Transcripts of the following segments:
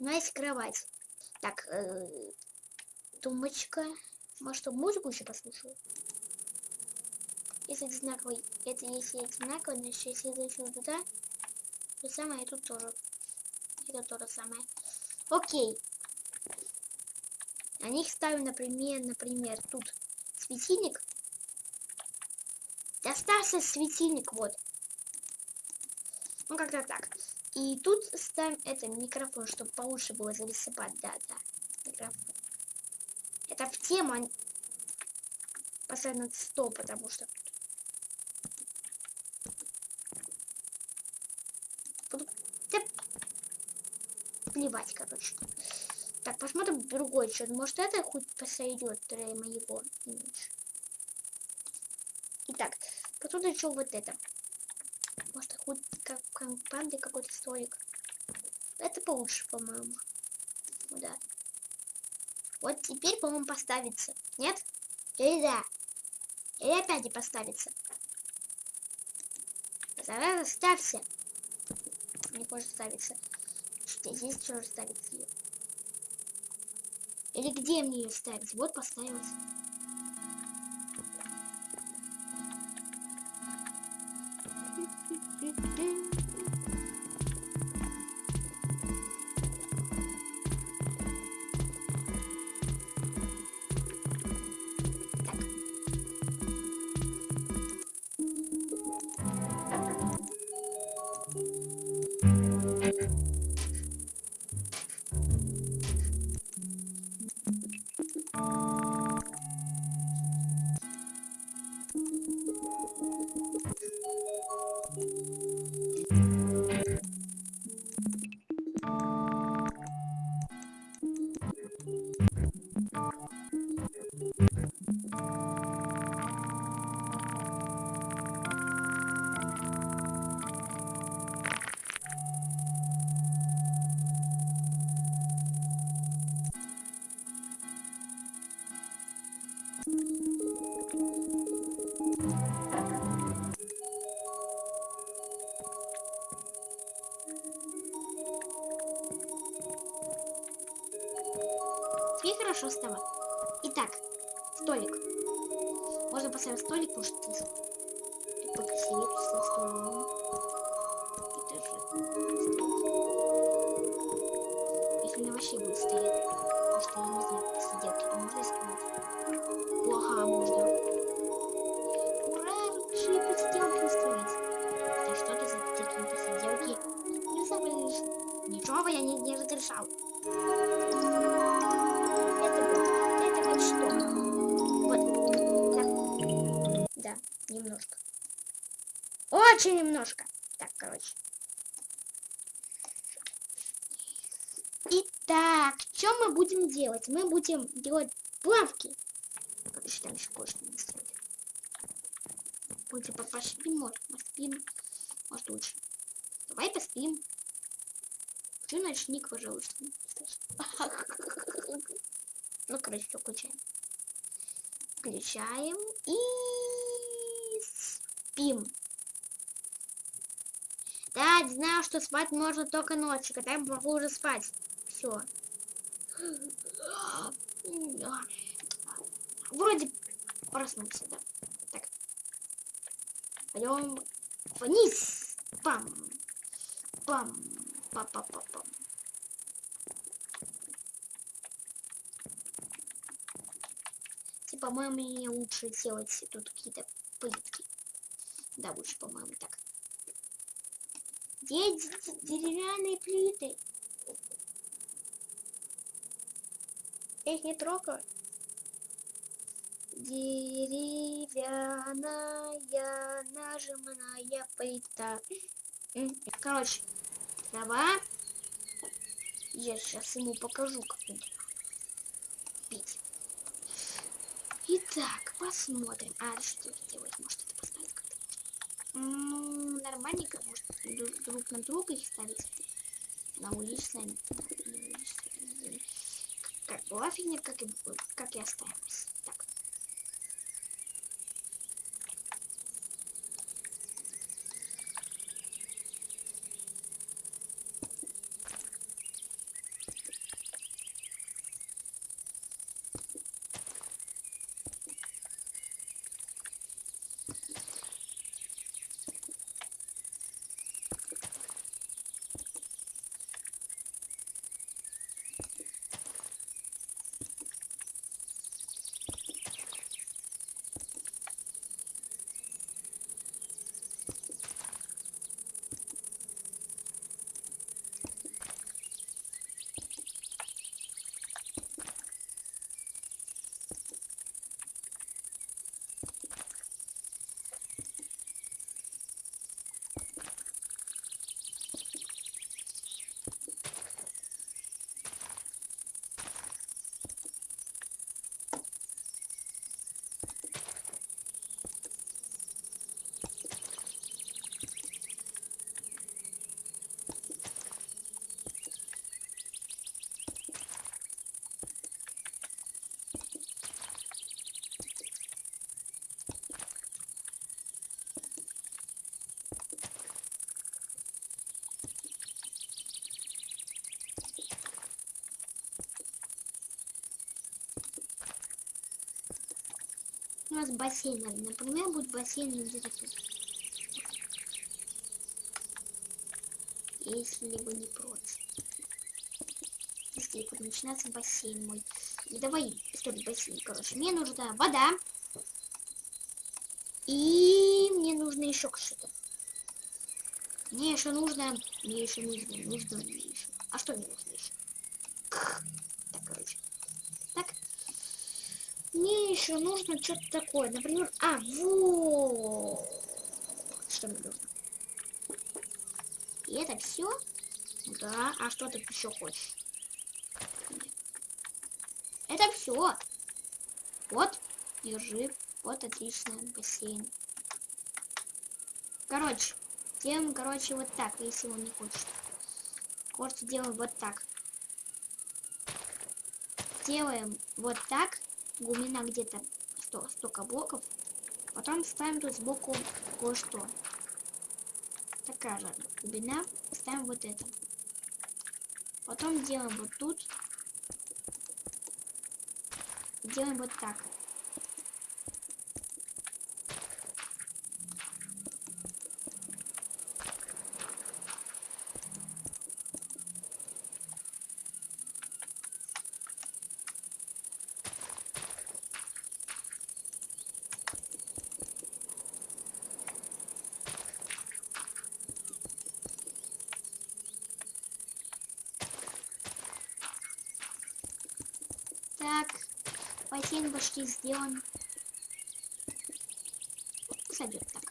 У нас есть кровать. Так, э, тумбочка. Может, музыку еще послушаю? Если одинаковый, это если одинаково, значит, если это еще туда, то самое, и тут тоже. Это то же самое. Окей. На них ставим, например, например, тут светильник. Остался светильник, вот. Ну, как-то так. И тут ставим это микрофон, чтобы получше было зарисовать. Да, да, микрофон. Это в тему а поставить на стол, потому что Буду... Да... Плевать, короче. Так, посмотрим другой что Может, это хоть посойдет для моего имиджа. Итак, потом еще вот это. Может, хоть как компанды какой-то столик. Это получше, по-моему. Ну да. Вот теперь, по-моему, поставится. Нет? Или да? Или опять не поставится? Давай ставься. Не хочет ставиться. Здесь что ставить ее? Или где мне ее ставить? Вот поставилась. do, do. Поставить столик, что ты покрасивее тут со столом. Это же Если она вообще будет стоять. Потому что я не знаю, сиделки, то можно исправить. Ага, можно. Ура, лучшие посиделки устроить. Да что ты за такие посиделки? Не забыл. Ничего я не, не разрешал. Очень немножко. Так, короче. Итак, что мы будем делать? Мы будем делать плавки. Короче, там еще кое-что не строить. Будем поспим, может, поспим. Может, лучше. Давай поспим. Ты ночник, пожалуйста. Ну, короче, все, включаем. Включаем и спим. Да, знаю, что спать можно только ночью, когда я могу уже спать. Все. Вроде проснулся, да. Так. Пойдем вниз. Пам. Пам. Па-па-па-пам. Типа, по-моему, мне лучше делать тут какие-то плитки. Да, лучше, по-моему, так. Где деревянные плиты? Их не трогаю. Деревянная нажимная плита. Короче, давай. Я сейчас ему покажу, как пить. Итак, посмотрим. А, что делать? Может, это как-то? Ну, нормальненько, может, друг на друга их ставить. На уличные. Как была как и, как и оставилась. У нас бассейн, например, будет бассейн тут. Если вы не против. Если будет начинаться бассейн мой. Давай строить бассейн. Короче, мне нужна вода. И мне нужно еще что-то. Мне еще нужно... Мне еще нужно... Нужно мне еще. А что мне нужно еще? Так, короче. Так. Мне еще нужно что-то такое. Например... А, вот. Что мне нужно? И это все? Да. А что ты еще хочешь? Это все. Вот. Держи. Вот отлично. Бассейн. Короче. Делаем, короче, вот так, если он не хочет. Короче, делаем вот так. Делаем вот так. Глубина где-то 100, столько блоков. Потом ставим тут сбоку кое-что. Такая же глубина. Ставим вот это. Потом делаем вот тут. Делаем вот. Так, сделан. Сойдет так.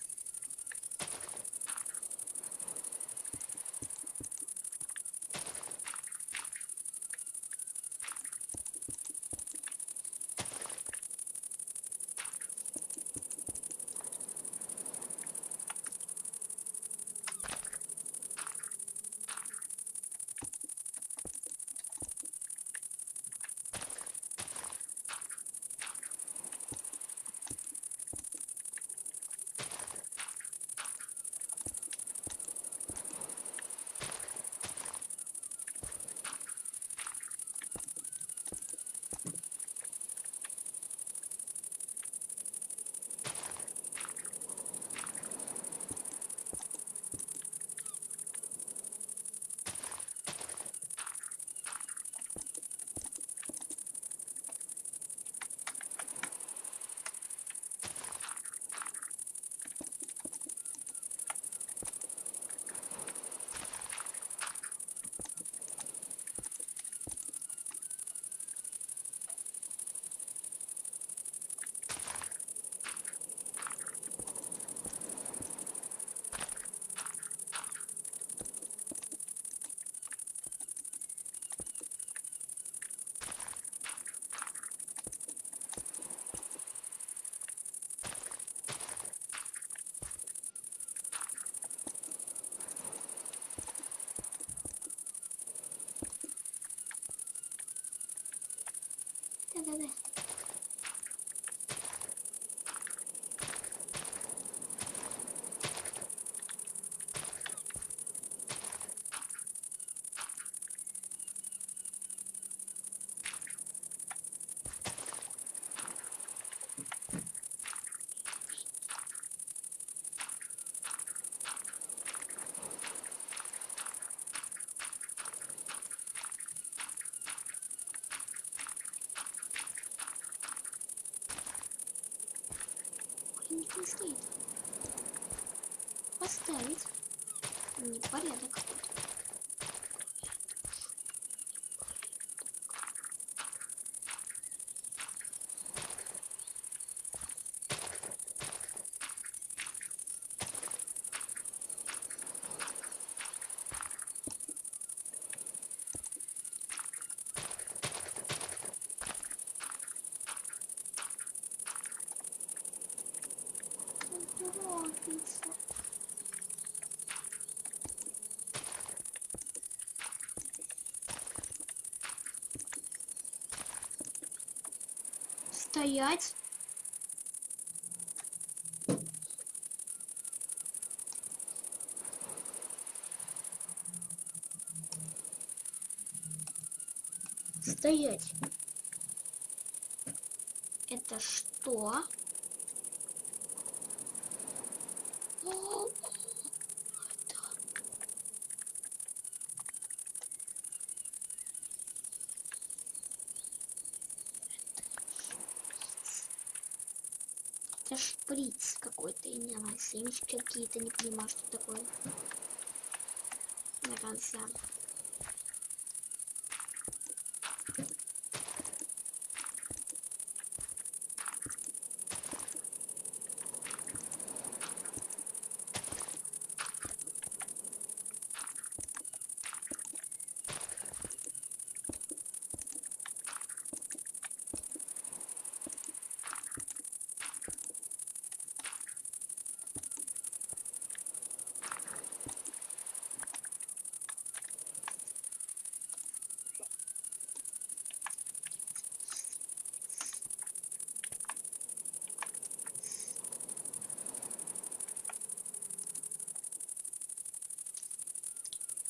Gak. Не стоит. Поставить. Непорядок какой-то. Стоять. Стоять. Это что? О, это... Это шприц какой-то, и не знаю, семечки какие-то, не понимаю, что такое. На конце.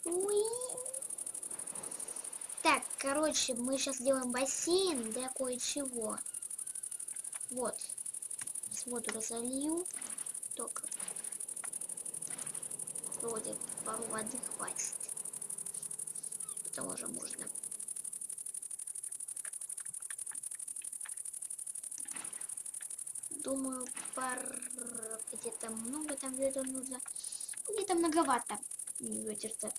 Уи. Так, короче, мы сейчас делаем бассейн для кое-чего. Вот. С воду разолью. Только вроде пару воды хватит. Тоже можно. Думаю, пар где-то много там где-то нужно. Где-то многовато. Ветер-то.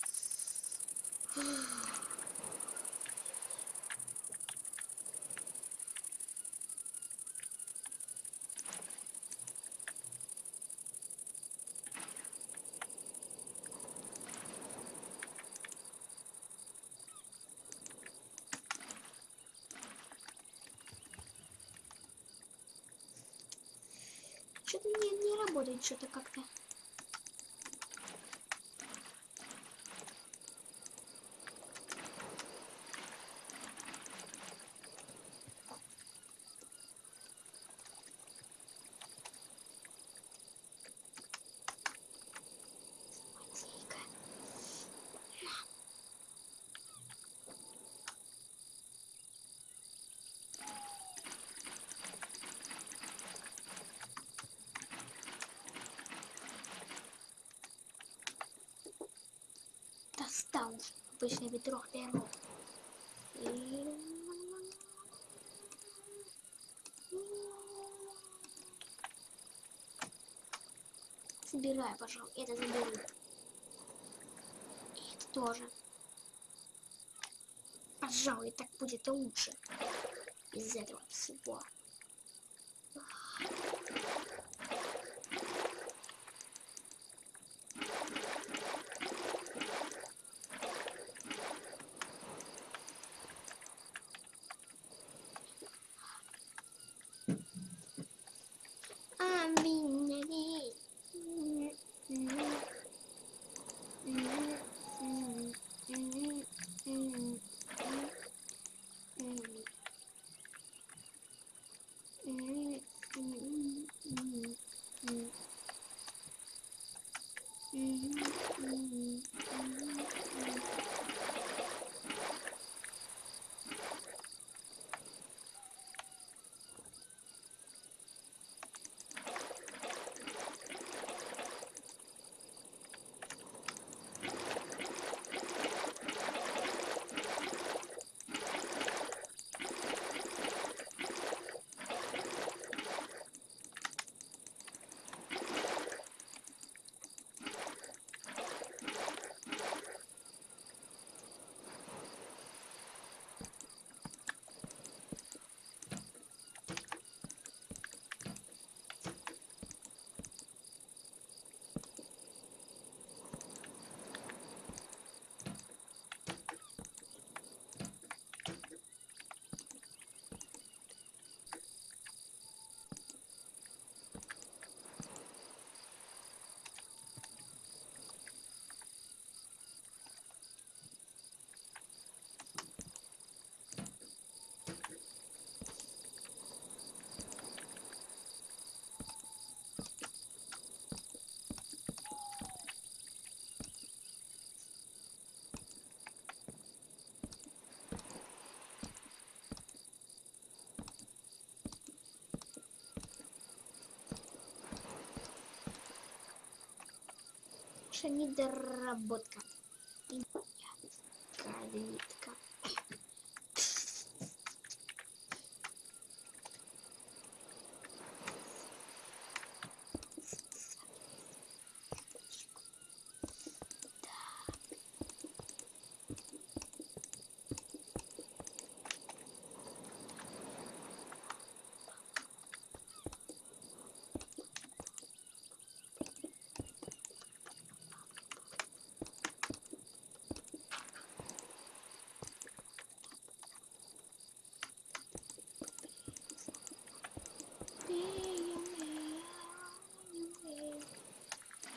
Что-то не, не работает, что-то как-то. Уж обычное ведро беру. И... Забирай, пожалуйста. Это заберу. И это тоже. Пожалуй, так будет лучше. Из этого всего. лучше недоработка.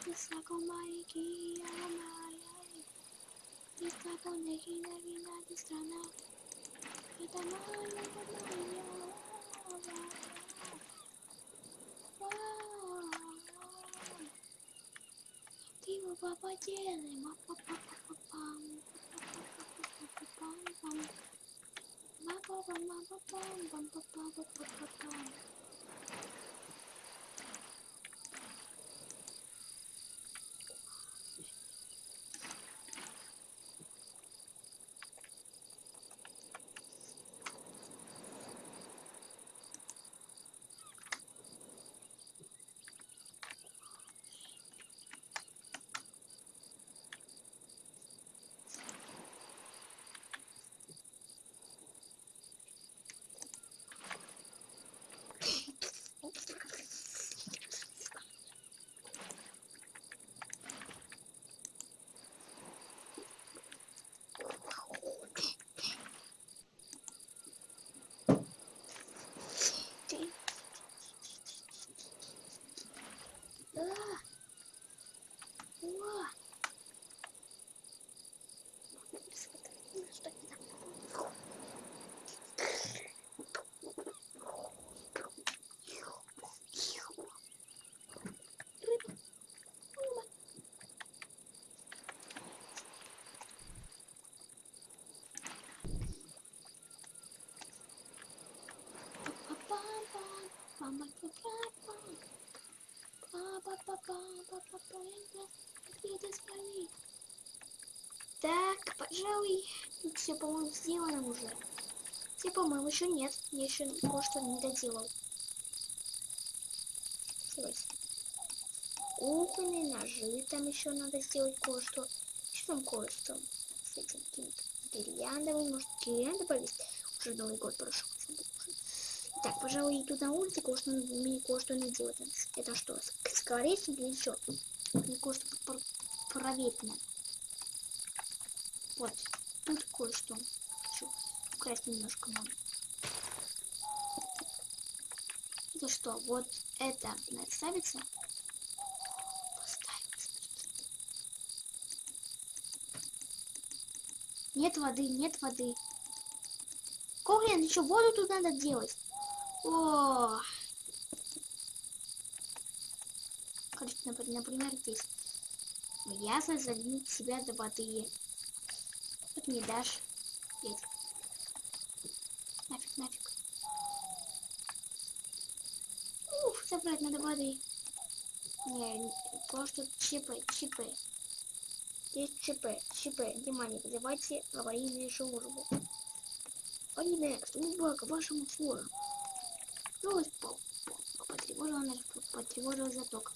Diyos ako maikiyaw mahalay. Di ka po naging naging natin sana. Katamahan lang po na inyo. Mama, goodbye, mom. Так, пожалуй, все, по-моему, сделано уже. Все, по-моему, еще нет. Я еще кое-что не доделал. Давайте. Кухонные ножи там еще надо сделать кое-что. Еще там кое-что с этим каким-то гирляндовым. Может, гирлянды повесить? Уже Новый год прошел. Так, пожалуй, иду на улице, кое-что мне кое-что делать. Это что, скворечник или что? Мне кое-что проверить надо. Вот, тут кое-что. Украсть немножко надо. Это что, вот это надо ставится? Нет воды, нет воды. Коглин, еще воду тут надо делать. О! Короче, например, здесь. Ясно залить себя до воды. Тут не дашь. Есть. Нафиг, нафиг. Уф, забрать надо воды. Не, просто чипы, чипы. Здесь ЧП, ЧП, внимание, вызывайте аварийную службу. Аварийная служба к вашему услугам. Новость по, по, потревожила наш потревожила заток.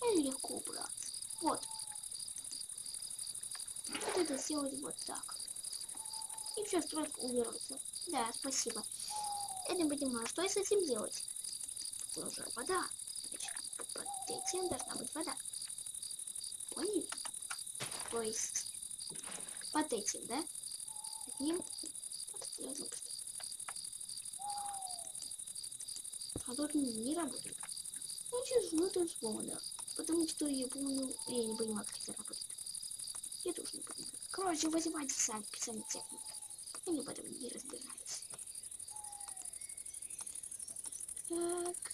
Это легко убраться. Вот. Вот это сделать вот так. И все, стройка уберется. Да, спасибо. Я не понимаю, что я с этим делать? Тоже вода. Значит, под этим должна быть вода. Поняли? То есть под этим, да? Одним. Вот, тут не работает. Значит, ну это свобода. Потому что я помню, я не понимаю, как это работает. Я тоже не понимаю. Короче, вызывайте сами, сами технику. Они в этом не разбираются. Так.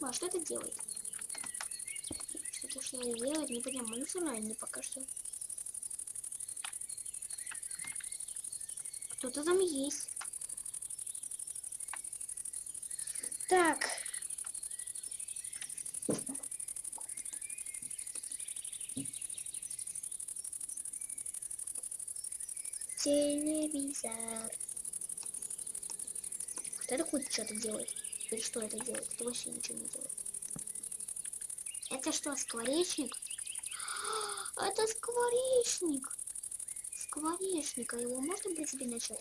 А что это делает? Что-то что делает, не понимаю. Ну, все равно не пока что. Кто-то там есть. Так. Телевизор. Вот это хоть что-то делает. Или что это делает? Это вообще ничего не делает. Это что, скворечник? Это скворечник. Скворечника. Его можно, в принципе, начать?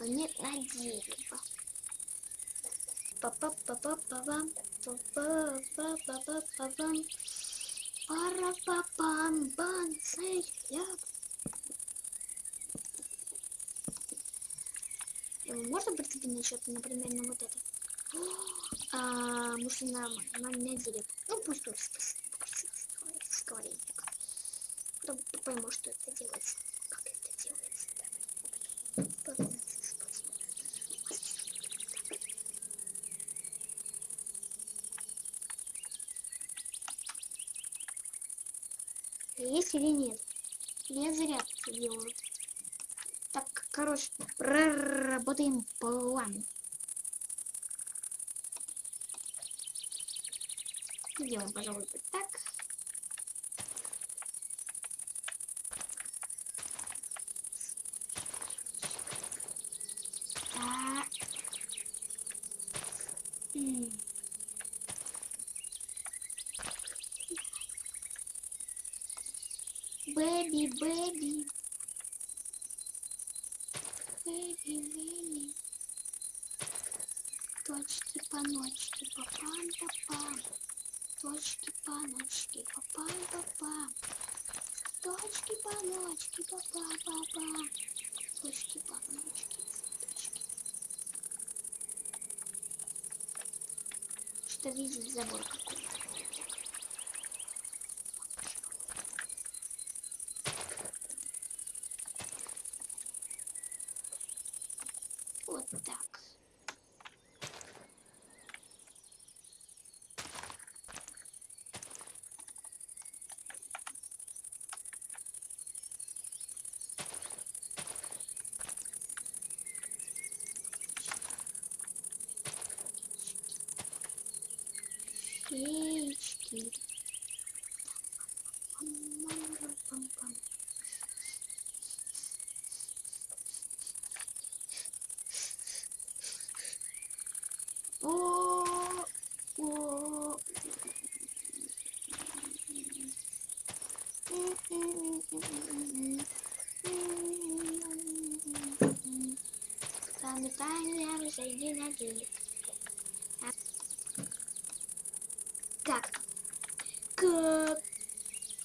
Нет, на дерево. Па-па-па-па-па-пам. Па-па-па-па-па-пам. Пара-па-пам. Бан. Ляп. Его можно, в принципе, начать, например, на вот это? А, может, на, на, на дерево. Ну, пусть тут сковоречник. Потом пойму, что это делается. Как это делается. Да. Есть или нет? Я зря делаю. Так, короче, проработаем план. Сделаем, пожалуй. Так. Бэби, бэби. Бэби, бэби. Точки, паночки, папам, папам. Точки, паночки, папам, папам. Точки, паночки, папам, папам. Точки, паночки, точки. Что видит забор какой-то. Ноги. Так. Как?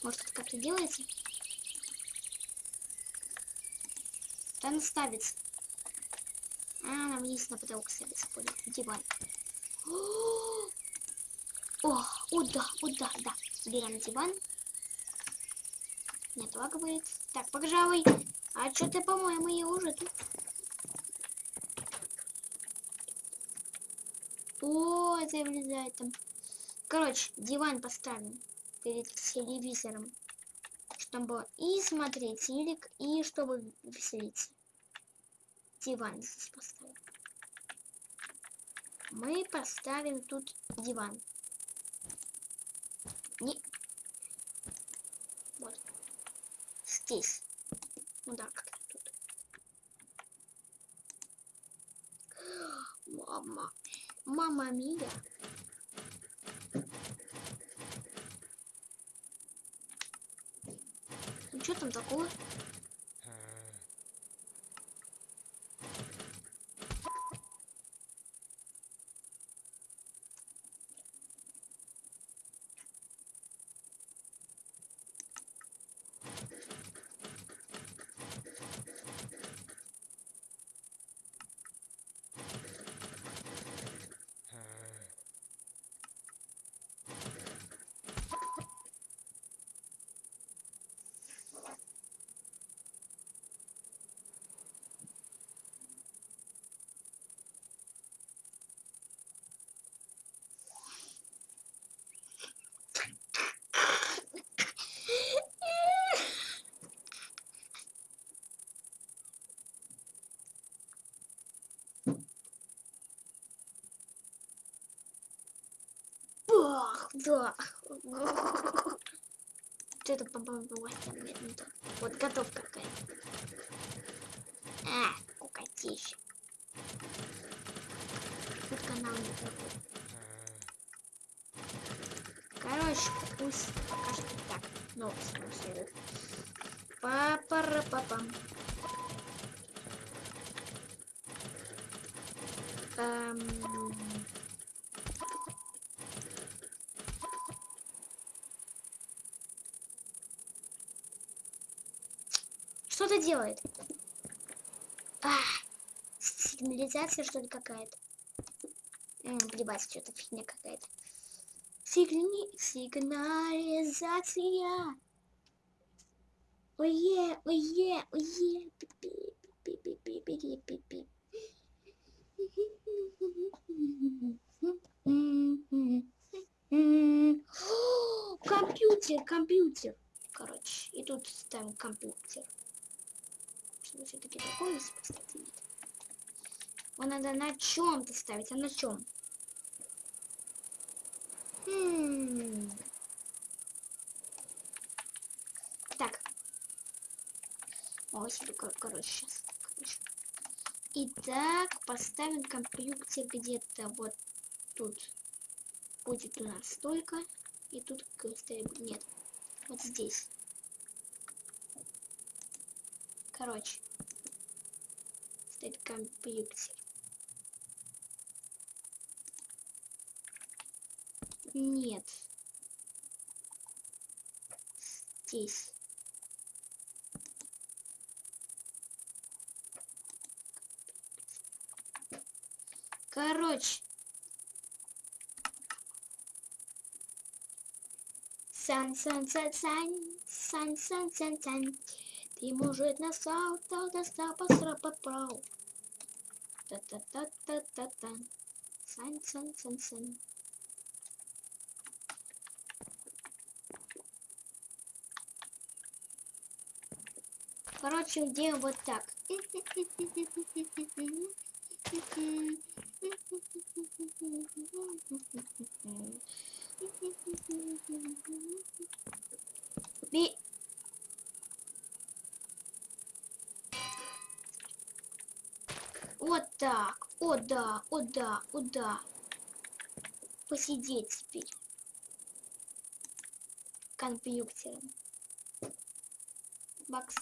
Может, это как-то делается? Там ставится. А, нам вниз на потолок ставится, понял. Диван. О, о, да, о, да, да. Берем диван. Не отлагивает. Так, пожалуй. А что-то, по-моему, я уже тут. О, это влезает там. Короче, диван поставим перед телевизором. Чтобы и смотреть телек, и чтобы веселиться. Диван здесь поставим. Мы поставим тут диван. Не... Вот. Здесь. Ну да, как тут. Мама. Мама Мия. Ну что там такое? Да. Что это по властям? Нет, не то. Вот готовка какая-то. А, кукатища. Тут канал не такой. Короче, пусть пока что так. Новости следует. папа папам Эм... Что это делает? А, сигнализация что ли какая-то? Блебать, что-то фигня какая-то. Сигни... Сигнализация. Ое, ое, ое. Компьютер, компьютер. Короче, и тут ставим компьютер. Чтобы все-таки такое поставить нет. Его надо на чем-то ставить, а на чем? Хм. Так. Ой, короче, сейчас. Короче. Итак, поставим компьютер где-то вот тут. Будет у нас столько. И тут ставим... Нет. Вот здесь. Короче. Стоит компьютер. Нет. Здесь. Короче. Сан, сан, Ты может на салта, да срапа, прау. Та-та-та-та-та-та. Сан, сан, сан, сан. Короче, делаем вот так. Би... Вот так. О да, о да, о да. Посидеть теперь. Компьютером. Бакс.